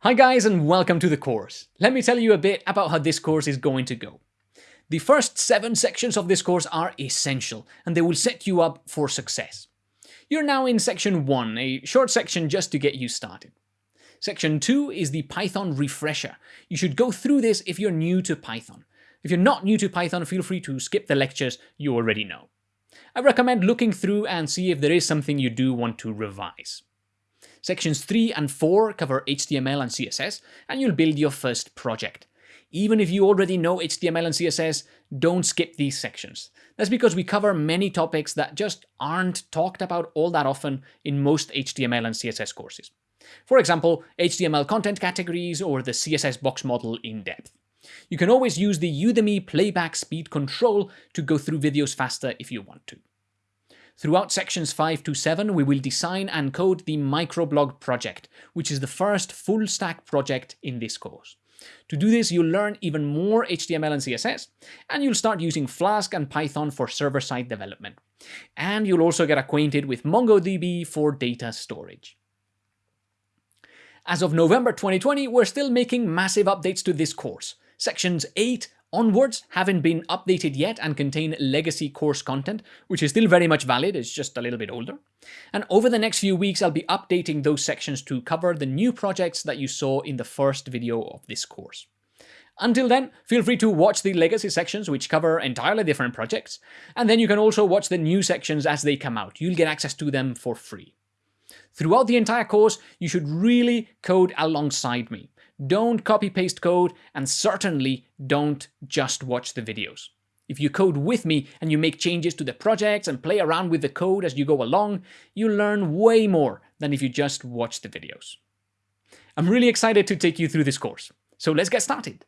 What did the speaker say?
Hi guys and welcome to the course. Let me tell you a bit about how this course is going to go. The first seven sections of this course are essential and they will set you up for success. You're now in section 1, a short section just to get you started. Section 2 is the Python refresher. You should go through this if you're new to Python. If you're not new to Python, feel free to skip the lectures you already know. I recommend looking through and see if there is something you do want to revise. Sections 3 and 4 cover HTML and CSS, and you'll build your first project. Even if you already know HTML and CSS, don't skip these sections. That's because we cover many topics that just aren't talked about all that often in most HTML and CSS courses. For example, HTML content categories or the CSS box model in depth. You can always use the Udemy playback speed control to go through videos faster if you want to. Throughout sections 5 to 7, we will design and code the microblog project, which is the first full stack project in this course. To do this, you'll learn even more HTML and CSS, and you'll start using Flask and Python for server-side development. And you'll also get acquainted with MongoDB for data storage. As of November 2020, we're still making massive updates to this course. Sections 8 onwards haven't been updated yet and contain legacy course content, which is still very much valid, it's just a little bit older. And over the next few weeks, I'll be updating those sections to cover the new projects that you saw in the first video of this course. Until then, feel free to watch the legacy sections, which cover entirely different projects, and then you can also watch the new sections as they come out. You'll get access to them for free. Throughout the entire course, you should really code alongside me. Don't copy paste code and certainly don't just watch the videos. If you code with me and you make changes to the projects and play around with the code as you go along, you'll learn way more than if you just watch the videos. I'm really excited to take you through this course, so let's get started.